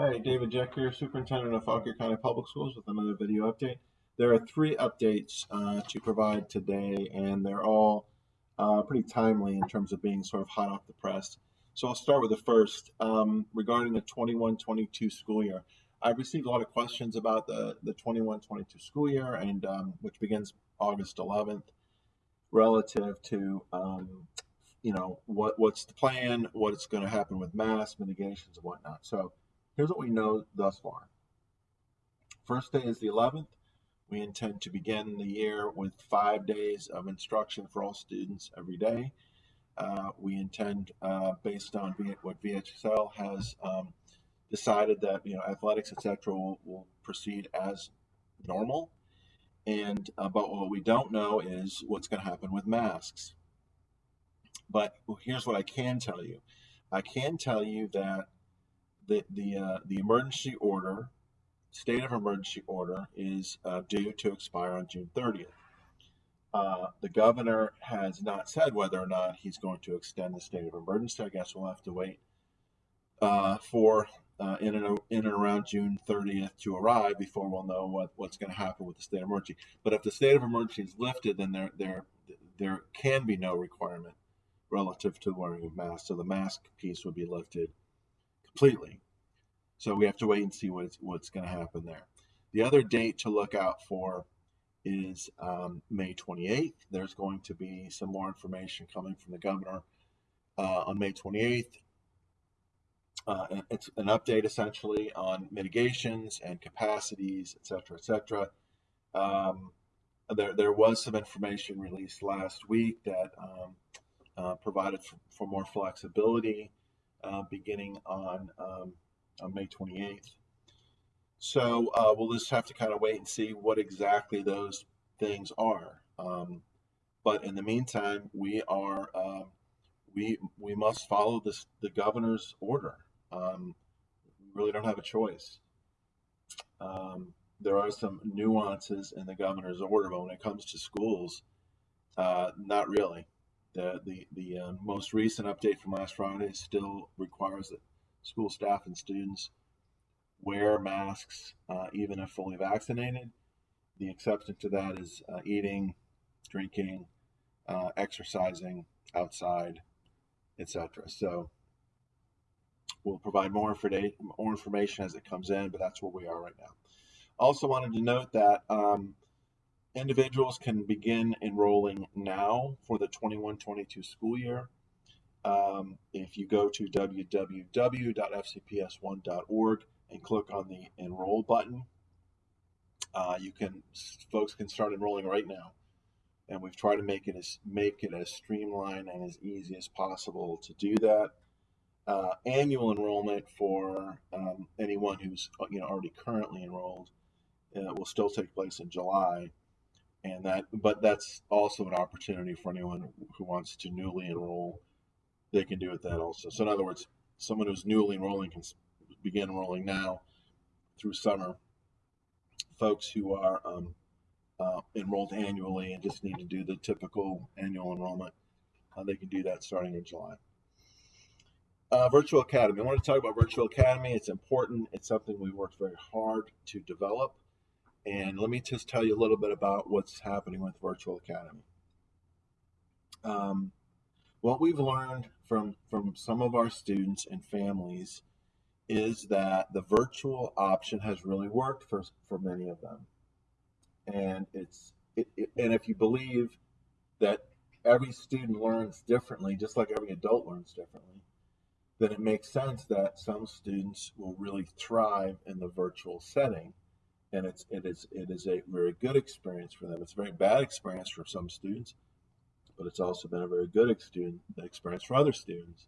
Hi, David Jeck here, Superintendent of Fauquier County Public Schools with another video update. There are three updates uh, to provide today, and they're all uh, pretty timely in terms of being sort of hot off the press. So I'll start with the first um, regarding the 21-22 school year. I've received a lot of questions about the, the 21-22 school year, and um, which begins August 11th, relative to um, you know what what's the plan, what's going to happen with mass mitigations and whatnot. So Here's what we know thus far. First day is the 11th. We intend to begin the year with five days of instruction for all students every day. Uh, we intend, uh, based on what VHSL has um, decided that you know athletics, etc., will, will, proceed as normal. And uh, but what we don't know is what's going to happen with masks. But here's what I can tell you: I can tell you that the the uh, the emergency order, state of emergency order, is uh, due to expire on June 30th. Uh, the governor has not said whether or not he's going to extend the state of emergency. I guess we'll have to wait uh, for uh, in and in and around June 30th to arrive before we'll know what, what's going to happen with the state of emergency. But if the state of emergency is lifted, then there there there can be no requirement relative to wearing a mask. So the mask piece would be lifted completely. So we have to wait and see what's what's going to happen there. The other date to look out for is um, May 28th. There's going to be some more information coming from the governor uh, on May 28th. Uh, it's an update essentially on mitigations and capacities, et cetera, et cetera. Um, there, there was some information released last week that um, uh, provided for, for, more flexibility uh, beginning on um, on May 28th. So uh, we'll just have to kind of wait and see what exactly those things are. Um, but in the meantime, we are uh, we we must follow this the governor's order. Um, we really don't have a choice. Um, there are some nuances in the governor's order, but when it comes to schools, uh, not really. The the the uh, most recent update from last Friday still requires that school staff and students wear masks uh, even if fully vaccinated. The exception to that is uh, eating, drinking, uh, exercising outside, etc. So we'll provide more, more information as it comes in, but that's where we are right now. Also wanted to note that um, individuals can begin enrolling now for the 21-22 school year. Um, if you go to www.fcps1.org and click on the enroll button, uh, you can folks can start enrolling right now. And we've tried to make it as make it as streamlined and as easy as possible to do that. Uh, annual enrollment for um, anyone who's you know already currently enrolled uh, will still take place in July, and that but that's also an opportunity for anyone who wants to newly enroll they can do it that also. So in other words, someone who's newly enrolling can begin enrolling now through summer. Folks who are um, uh, enrolled annually and just need to do the typical annual enrollment, uh, they can do that starting in July. Uh, Virtual Academy. I want to talk about Virtual Academy. It's important. It's something we worked very hard to develop. And let me just tell you a little bit about what's happening with Virtual Academy. Um, what we've learned from from some of our students and families is that the virtual option has really worked for for many of them and it's it, it, and if you believe that every student learns differently just like every adult learns differently then it makes sense that some students will really thrive in the virtual setting and it's it is it is a very good experience for them it's a very bad experience for some students but it's also been a very good student experience for other students.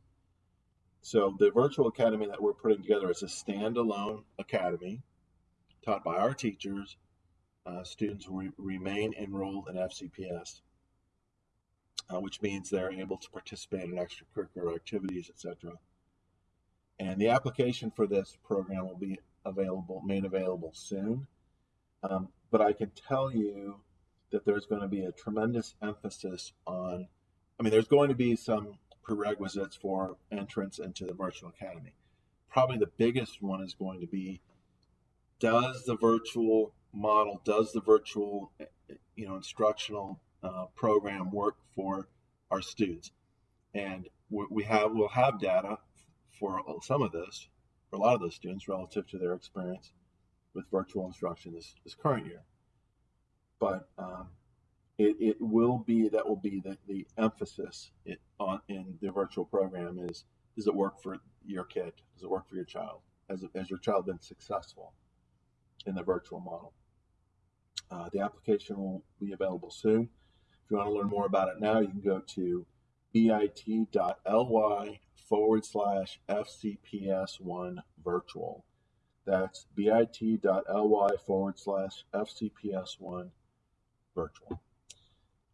So the virtual academy that we're putting together is a standalone academy taught by our teachers. Uh, students re remain enrolled in FCPS, uh, which means they're able to participate in extracurricular activities, etc. And the application for this program will be available, made available soon. Um, but I can tell you that there's going to be a tremendous emphasis on, I mean, there's going to be some prerequisites for entrance into the virtual academy. probably the biggest one is going to be does the virtual model, does the virtual, you know, instructional uh, program work for our students? And we we have we'll have data for some of this, for a lot of those students relative to their experience with virtual instruction this, this current year. But um, it, it will be that will be the, the emphasis it, on in the virtual program is does it work for your kid? Does it work for your child? Has, has your child been successful in the virtual model? Uh, the application will be available soon. If you want to learn more about it now, you can go to bit.ly forward slash FCPS1 virtual. That's bit.ly forward slash FCPS1 virtual.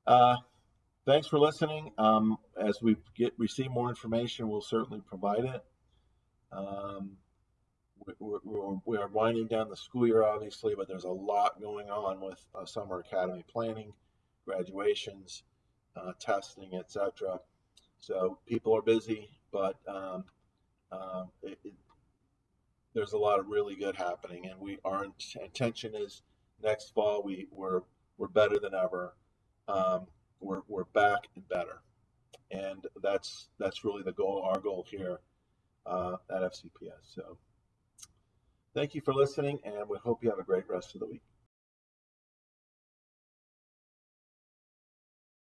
Uh, thanks for listening. Um, as we get receive more information, we'll certainly provide it. Um, we, we, we are winding down the school year, obviously, but there's a lot going on with uh, summer academy planning, graduations, uh, testing, etc. So people are busy, but um, uh, it, it, there's a lot of really good happening, and we our intention is next fall we we're we're better than ever. Um, we're we're back and better, and that's that's really the goal. Our goal here uh, at FCPS. So, thank you for listening, and we hope you have a great rest of the week.